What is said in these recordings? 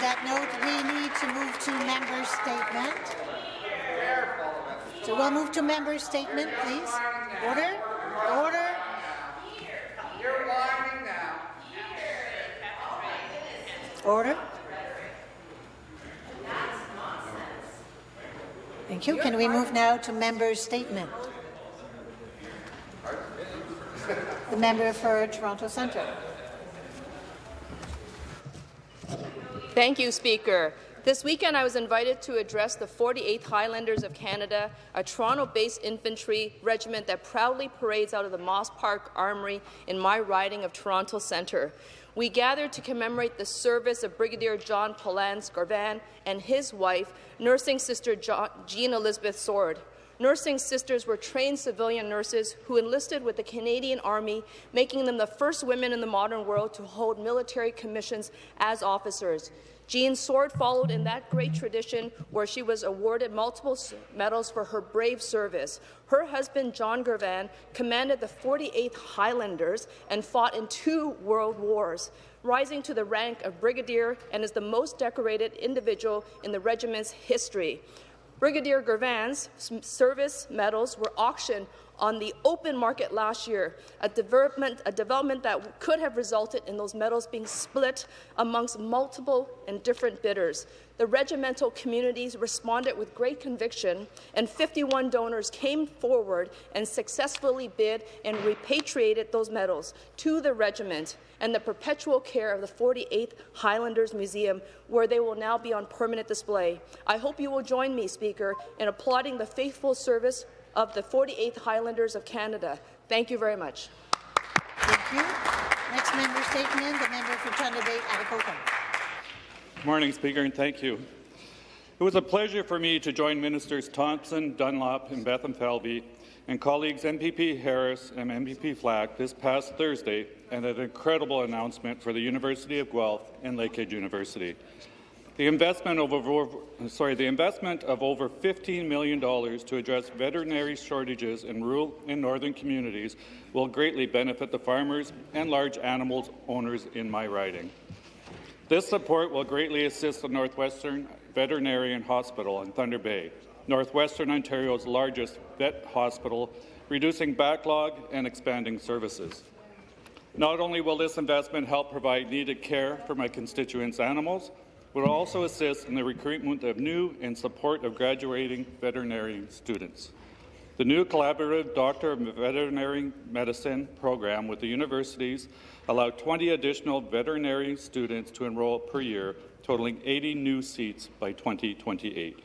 that note, we need to move to member statement. So we'll move to member statement, please. Order. Order. Order. Thank you. Can we move now to member statement? The member for Toronto Centre. Thank you, Speaker. This weekend, I was invited to address the 48th Highlanders of Canada, a Toronto-based infantry regiment that proudly parades out of the Moss Park Armory in my riding of Toronto Centre. We gathered to commemorate the service of Brigadier John Polans Garvan and his wife, nursing sister Jean Elizabeth Sword. Nursing sisters were trained civilian nurses who enlisted with the Canadian Army, making them the first women in the modern world to hold military commissions as officers. Jean Sword followed in that great tradition where she was awarded multiple medals for her brave service. Her husband, John Garvan, commanded the 48th Highlanders and fought in two world wars, rising to the rank of brigadier and is the most decorated individual in the regiment's history. Brigadier Garvan's service medals were auctioned on the open market last year, a development, a development that could have resulted in those medals being split amongst multiple and different bidders. The regimental communities responded with great conviction, and 51 donors came forward and successfully bid and repatriated those medals to the regiment and the perpetual care of the 48th Highlanders Museum, where they will now be on permanent display. I hope you will join me, Speaker, in applauding the faithful service of the 48th Highlanders of Canada. Thank you very much. Thank you. Next member statement, the member for Thunder Bay, Atikokan. Good morning, Speaker, and thank you. It was a pleasure for me to join Ministers Thompson, Dunlop, and Bethlenfalvy and colleagues MPP Harris and MPP Flack this past Thursday and an incredible announcement for the University of Guelph and Lakehead University. The investment of over, sorry, the investment of over $15 million to address veterinary shortages in rural and northern communities will greatly benefit the farmers and large animals owners in my riding. This support will greatly assist the Northwestern Veterinarian Hospital in Thunder Bay, Northwestern Ontario's largest vet hospital, reducing backlog and expanding services. Not only will this investment help provide needed care for my constituents' animals, will also assist in the recruitment of new and support of graduating veterinary students. The new collaborative Doctor of Veterinary Medicine program with the universities allowed 20 additional veterinary students to enroll per year, totaling 80 new seats by 2028.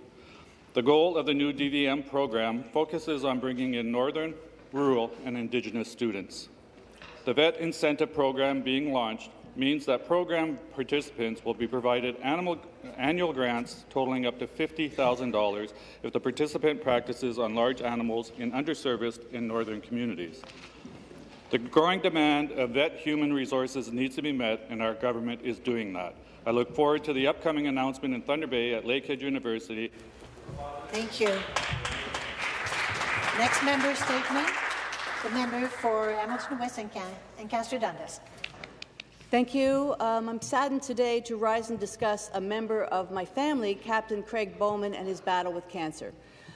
The goal of the new DVM program focuses on bringing in northern, rural, and Indigenous students. The VET incentive program being launched means that program participants will be provided animal, annual grants totaling up to $50,000 if the participant practices on large animals in underserviced and northern communities. The growing demand of vet human resources needs to be met, and our government is doing that. I look forward to the upcoming announcement in Thunder Bay at Lakehead University. Thank you. Next member statement, the member for Hamilton West and, Can Ancaster Dundas. Thank you. Um, I'm saddened today to rise and discuss a member of my family, Captain Craig Bowman, and his battle with cancer.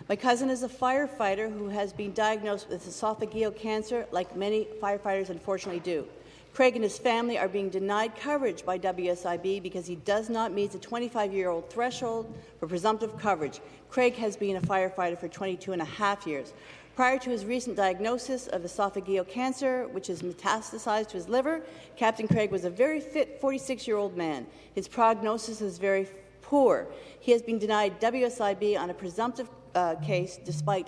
My cousin is a firefighter who has been diagnosed with esophageal cancer, like many firefighters unfortunately do. Craig and his family are being denied coverage by WSIB because he does not meet the 25-year-old threshold for presumptive coverage. Craig has been a firefighter for 22 and a half years. Prior to his recent diagnosis of esophageal cancer, which has metastasized to his liver, Captain Craig was a very fit 46-year-old man. His prognosis is very poor. He has been denied WSIB on a presumptive uh, case despite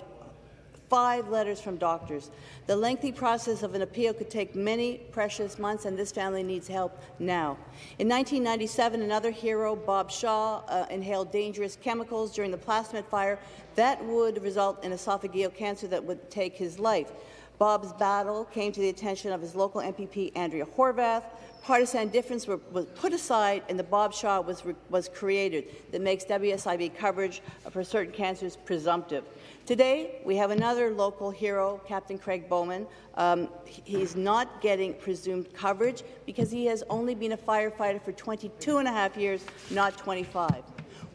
five letters from doctors. The lengthy process of an appeal could take many precious months, and this family needs help now. In 1997, another hero, Bob Shaw, uh, inhaled dangerous chemicals during the Plastimet fire that would result in esophageal cancer that would take his life. Bob's battle came to the attention of his local MPP, Andrea Horwath. Partisan difference were, was put aside, and the Bob Shaw was, was created that makes WSIB coverage for certain cancers presumptive. Today, we have another local hero, Captain Craig Bowman. Um, he's not getting presumed coverage because he has only been a firefighter for 22 and a half years, not 25.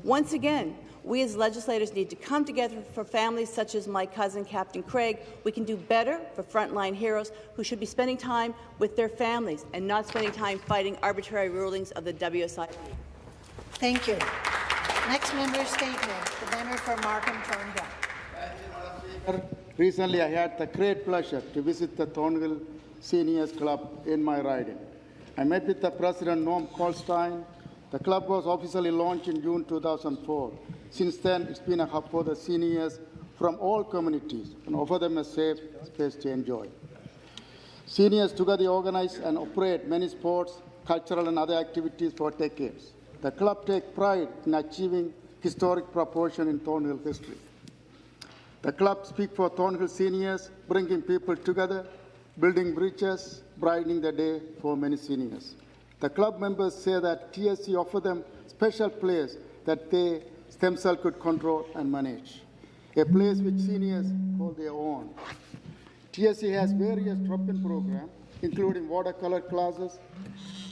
Once again, we as legislators need to come together for families such as my cousin, Captain Craig. We can do better for frontline heroes who should be spending time with their families and not spending time fighting arbitrary rulings of the WSI. Thank you. Next member statement, the member for Markham Thornhill. Recently, I had the great pleasure to visit the Thornhill Seniors Club in my riding. I met with the president, Norm Colstein. The club was officially launched in June 2004. Since then, it's been a hub for the seniors from all communities and offer them a safe space to enjoy. Seniors together organize and operate many sports, cultural and other activities for decades. The club takes pride in achieving historic proportion in Thornhill history. The club speaks for Thornhill seniors, bringing people together, building bridges, brightening the day for many seniors. The club members say that TSC offer them special place that they themselves could control and manage, a place which seniors call their own. TSC has various drop-in programs, including watercolor classes,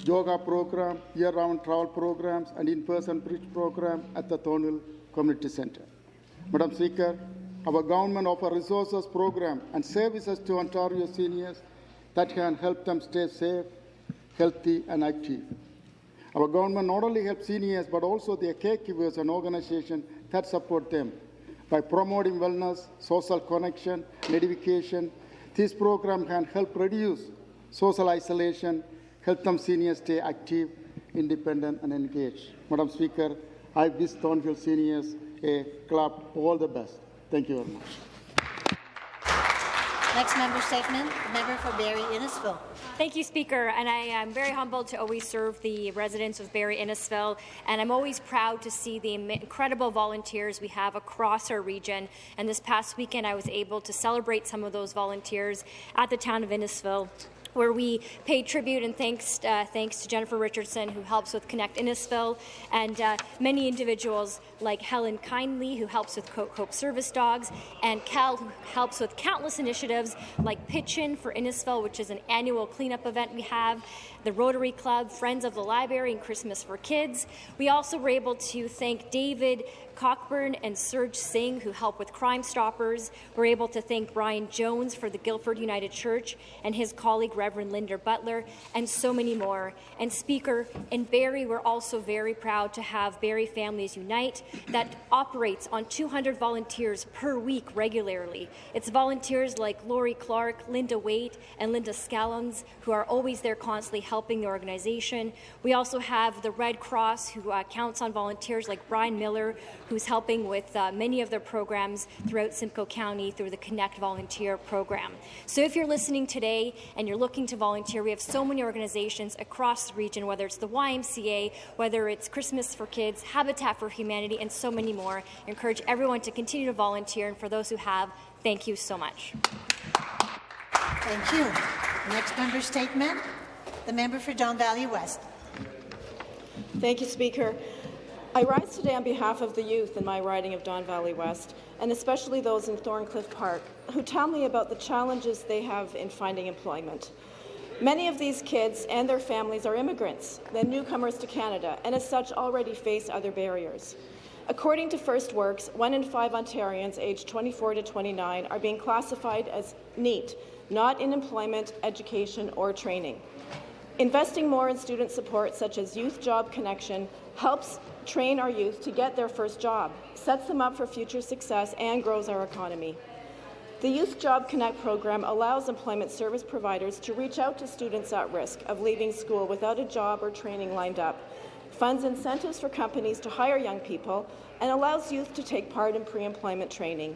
yoga program, year-round travel programs, and in-person bridge program at the Thornhill Community Center. Madam Speaker, our government offers resources, program, and services to Ontario seniors that can help them stay safe, healthy, and active. Our government not only helps seniors, but also their caregivers and organizations that support them by promoting wellness, social connection, and education. This program can help reduce social isolation, help them seniors stay active, independent, and engaged. Madam Speaker, I wish Thornhill seniors a club all the best. Thank you very much. Next member statement, member for Barrie Innisfil. Thank you, Speaker. And I am very humbled to always serve the residents of Barrie Innisfil. And I'm always proud to see the incredible volunteers we have across our region. And this past weekend, I was able to celebrate some of those volunteers at the town of Innisfil where we pay tribute and thanks, uh, thanks to Jennifer Richardson, who helps with Connect Innisfil, and uh, many individuals like Helen Kindly, who helps with Hope Service Dogs, and Cal, who helps with countless initiatives like Pitch In for Innisfil, which is an annual cleanup event we have, the Rotary Club, Friends of the Library, and Christmas for Kids. We also were able to thank David Cockburn and Serge Singh, who help with Crime Stoppers. We're able to thank Brian Jones for the Guildford United Church and his colleague, Reverend Linda Butler, and so many more. And Speaker, in Barrie, we're also very proud to have Barrie Families Unite that operates on 200 volunteers per week regularly. It's volunteers like Lori Clark, Linda Waite, and Linda Scallons, who are always there constantly helping the organization. We also have the Red Cross, who uh, counts on volunteers like Brian Miller, who's helping with uh, many of their programs throughout Simcoe County through the Connect Volunteer Program. So if you're listening today and you're looking to volunteer, we have so many organizations across the region, whether it's the YMCA, whether it's Christmas for Kids, Habitat for Humanity, and so many more. I encourage everyone to continue to volunteer, and for those who have, thank you so much. Thank you. Next member statement, the member for Don Valley West. Thank you, Speaker. I rise today on behalf of the youth in my riding of Don Valley West, and especially those in Thorncliffe Park, who tell me about the challenges they have in finding employment. Many of these kids and their families are immigrants, then newcomers to Canada, and as such already face other barriers. According to First Works, one in five Ontarians aged 24 to 29 are being classified as NEET, not in employment, education, or training. Investing more in student support, such as Youth Job Connection, helps train our youth to get their first job, sets them up for future success, and grows our economy. The Youth Job Connect program allows employment service providers to reach out to students at risk of leaving school without a job or training lined up, funds incentives for companies to hire young people, and allows youth to take part in pre-employment training.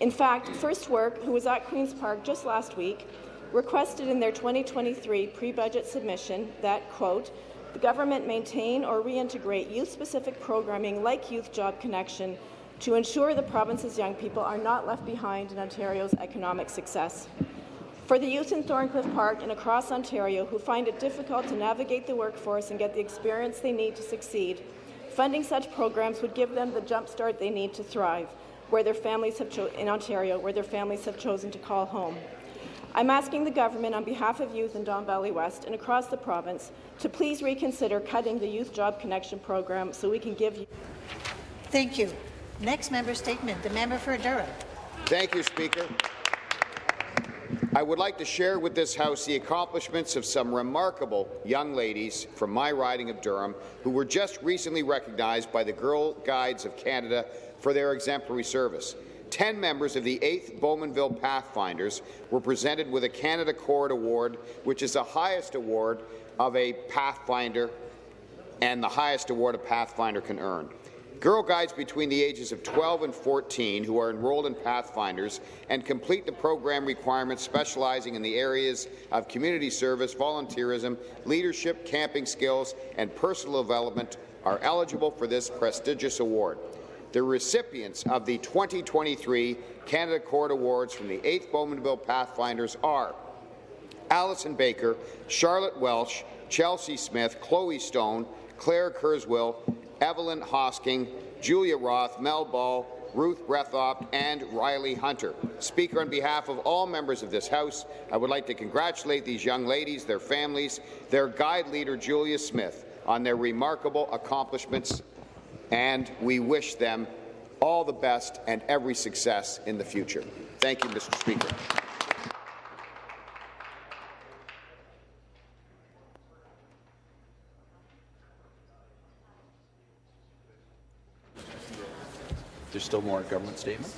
In fact, First Work, who was at Queen's Park just last week, requested in their 2023 pre-budget submission that, quote, the government maintain or reintegrate youth-specific programming like Youth Job Connection to ensure the province's young people are not left behind in Ontario's economic success. For the youth in Thorncliffe Park and across Ontario who find it difficult to navigate the workforce and get the experience they need to succeed, funding such programs would give them the jumpstart they need to thrive where their families have in Ontario, where their families have chosen to call home. I'm asking the government on behalf of youth in Don Valley West and across the province to please reconsider cutting the Youth Job Connection program so we can give you. Thank you. Next member statement, the member for Durham. Thank you, Speaker. I would like to share with this House the accomplishments of some remarkable young ladies from my riding of Durham who were just recently recognized by the Girl Guides of Canada for their exemplary service. Ten members of the 8th Bowmanville Pathfinders were presented with a Canada Cord Award, which is the highest award of a Pathfinder and the highest award a Pathfinder can earn. Girl Guides between the ages of 12 and 14 who are enrolled in Pathfinders and complete the program requirements specializing in the areas of community service, volunteerism, leadership, camping skills, and personal development are eligible for this prestigious award. The recipients of the 2023 Canada Cord Awards from the 8th Bowmanville Pathfinders are Allison Baker, Charlotte Welsh, Chelsea Smith, Chloe Stone, Claire Kurzweil, Evelyn Hosking, Julia Roth, Mel Ball, Ruth Breathop, and Riley Hunter. Speaker, on behalf of all members of this House, I would like to congratulate these young ladies, their families, their guide leader, Julia Smith, on their remarkable accomplishments, and we wish them all the best and every success in the future. Thank you, Mr. Speaker. There's still more government statements.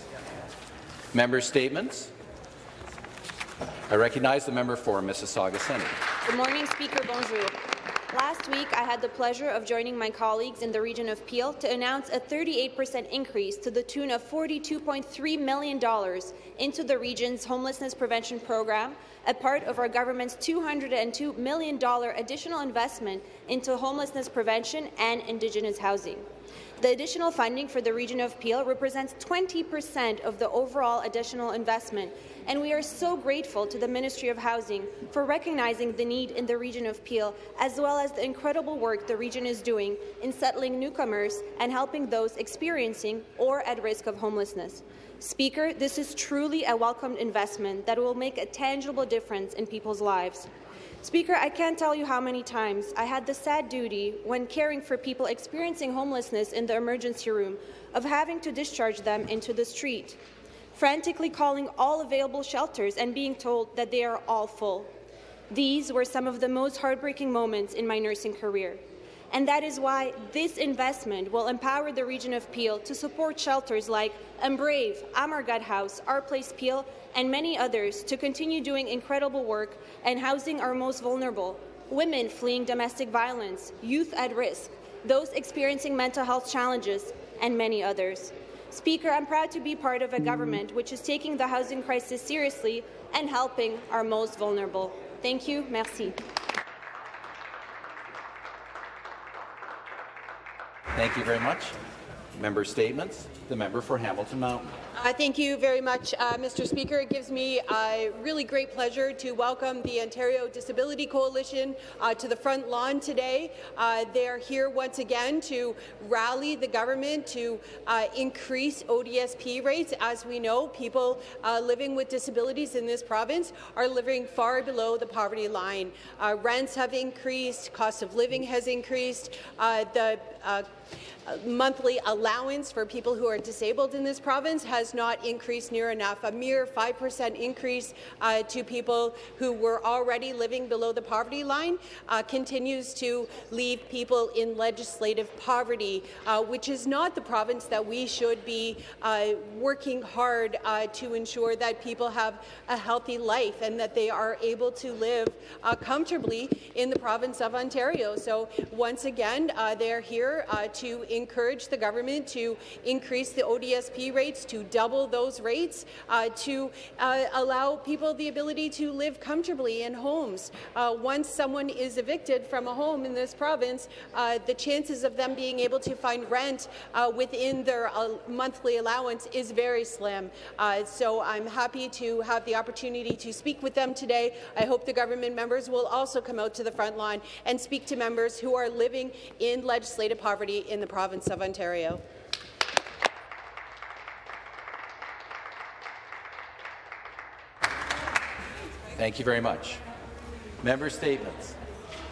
Member statements. I recognize the member for Mississauga Centre. Good morning, Speaker. Bonjour. Last week, I had the pleasure of joining my colleagues in the region of Peel to announce a 38% increase to the tune of $42.3 million into the region's homelessness prevention program, a part of our government's $202 million additional investment into homelessness prevention and Indigenous housing. The additional funding for the region of Peel represents 20 percent of the overall additional investment, and we are so grateful to the Ministry of Housing for recognizing the need in the region of Peel, as well as the incredible work the region is doing in settling newcomers and helping those experiencing or at risk of homelessness. Speaker, this is truly a welcomed investment that will make a tangible difference in people's lives. Speaker, I can't tell you how many times I had the sad duty, when caring for people experiencing homelessness in the emergency room, of having to discharge them into the street, frantically calling all available shelters and being told that they are all full. These were some of the most heartbreaking moments in my nursing career and that is why this investment will empower the region of Peel to support shelters like Embrave, Amargad House, Our Place Peel, and many others to continue doing incredible work and housing our most vulnerable, women fleeing domestic violence, youth at risk, those experiencing mental health challenges, and many others. Speaker, I'm proud to be part of a government mm-hmm. which is taking the housing crisis seriously and helping our most vulnerable. Thank you. Merci. Thank you very much. Member statements. The member for Hamilton Mountain. Uh, thank you very much, uh, Mr. Speaker. It gives me a really great pleasure to welcome the Ontario Disability Coalition uh, to the front lawn today. Uh, they are here once again to rally the government to uh, increase ODSP rates. As we know, people uh, living with disabilities in this province are living far below the poverty line. rents have increased, cost of living has increased, the monthly allowance for people who are disabled in this province has not increased near enough. A mere 5% increase uh, to people who were already living below the poverty line uh, continues to leave people in legislative poverty, uh, which is not the province that we should be uh, working hard uh, to ensure that people have a healthy life and that they are able to live uh, comfortably in the province of Ontario. So once again, they're here to encourage the government to increase the ODSP rates, to double those rates, uh, to uh, allow people the ability to live comfortably in homes. Uh, once someone is evicted from a home in this province, uh, the chances of them being able to find rent uh, within their monthly allowance is very slim. So I'm happy to have the opportunity to speak with them today. I hope the government members will also come out to the front line and speak to members who are living in legislative poverty in the province of Ontario. Thank you very much. Member statements.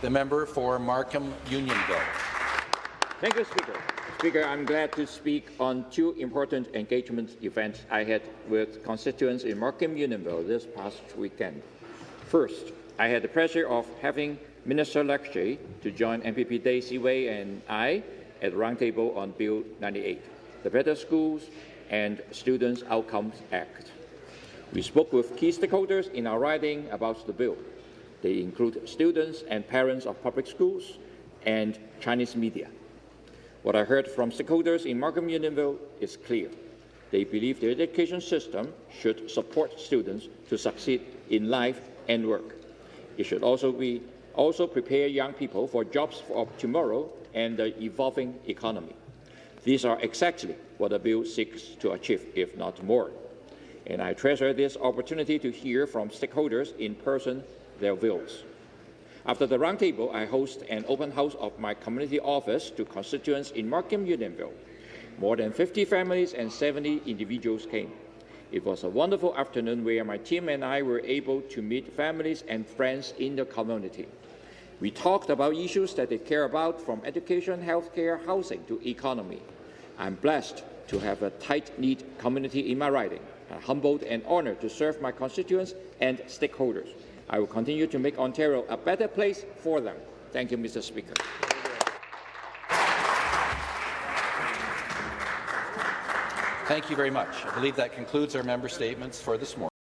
The member for Markham Unionville. Thank you, Speaker. Speaker, I'm glad to speak on two important engagement events I had with constituents in Markham Unionville this past weekend. First, I had the pleasure of having Minister Lecce to join MPP Daisy Wai and I at the roundtable on Bill 98, the Better Schools and Students Outcomes Act. We spoke with key stakeholders in our riding about the bill. They include students and parents of public schools and Chinese media. What I heard from stakeholders in Markham Unionville is clear. They believe the education system should support students to succeed in life and work. It should also be also prepare young people for jobs of tomorrow and the evolving economy. These are exactly what the bill seeks to achieve, if not more. And I treasure this opportunity to hear from stakeholders in person their views. After the roundtable, I host an open house of my community office to constituents in Markham Unionville. More than 50 families and 70 individuals came. It was a wonderful afternoon where my team and I were able to meet families and friends in the community. We talked about issues that they care about from education, healthcare, housing to economy. I'm blessed to have a tight-knit community in my riding. I'm humbled and honored to serve my constituents and stakeholders. I will continue to make Ontario a better place for them. Thank you, Mr. Speaker. Thank you very much. I believe that concludes our member statements for this morning.